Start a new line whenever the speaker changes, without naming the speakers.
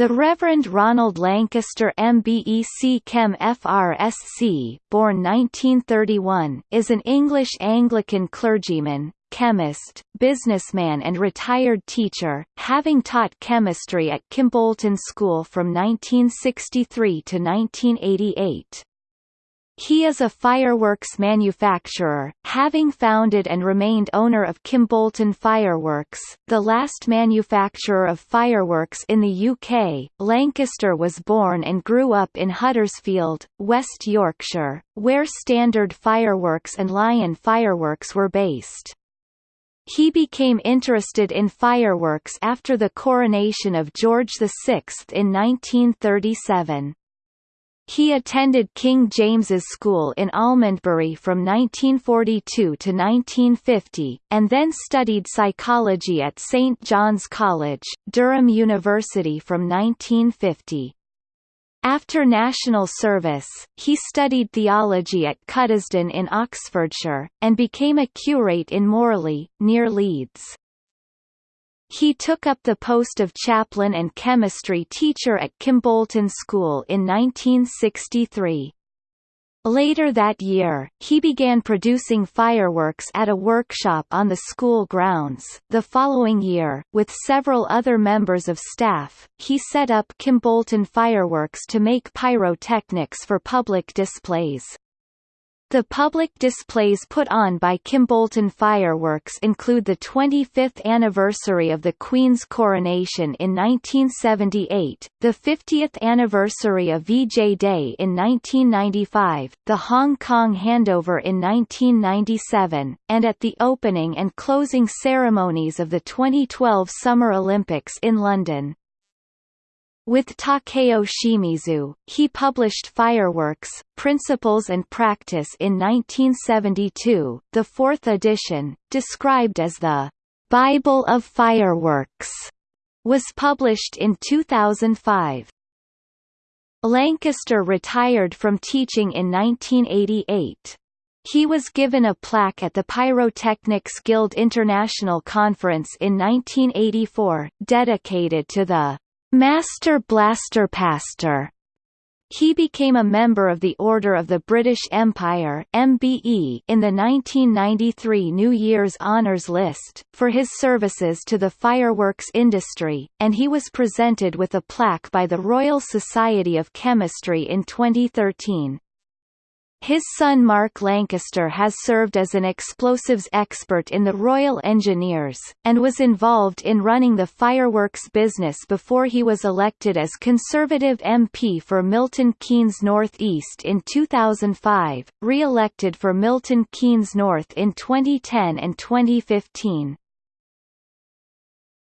The Reverend Ronald Lancaster MBE CChem FRSC, born 1931, is an English Anglican clergyman, chemist, businessman and retired teacher, having taught chemistry at Kimbolton School from 1963 to 1988. He is a fireworks manufacturer, having founded and remained owner of Kimbolton Fireworks, the last manufacturer of fireworks in the UK. Lancaster was born and grew up in Huddersfield, West Yorkshire, where Standard Fireworks and Lion Fireworks were based. He became interested in fireworks after the coronation of George VI in 1937. He attended King James's School in Almondbury from 1942 to 1950, and then studied psychology at St John's College, Durham University from 1950. After national service, he studied theology at Cuddesdon in Oxfordshire, and became a curate in Morley, near Leeds. He took up the post of chaplain and chemistry teacher at Kimbolton School in 1963. Later that year, he began producing fireworks at a workshop on the school grounds. The following year, with several other members of staff, he set up Kimbolton Fireworks to make pyrotechnics for public displays. The public displays put on by Kimbolton Fireworks include the 25th anniversary of the Queen's coronation in 1978, the 50th anniversary of VJ Day in 1995, the Hong Kong handover in 1997, and at the opening and closing ceremonies of the 2012 Summer Olympics in London. With Takeo Shimizu, he published Fireworks, Principles and Practice in 1972, the fourth edition, described as the Bible of Fireworks, was published in 2005. Lancaster retired from teaching in 1988. He was given a plaque at the Pyrotechnics Guild International Conference in 1984, dedicated to the Master Blaster Pastor. He became a member of the Order of the British Empire MBE in the 1993 New Year's Honours List, for his services to the fireworks industry, and he was presented with a plaque by the Royal Society of Chemistry in 2013. His son Mark Lancaster has served as an explosives expert in the Royal Engineers, and was involved in running the fireworks business before he was elected as Conservative MP for Milton Keynes North East in 2005, re-elected for Milton Keynes North in 2010 and 2015.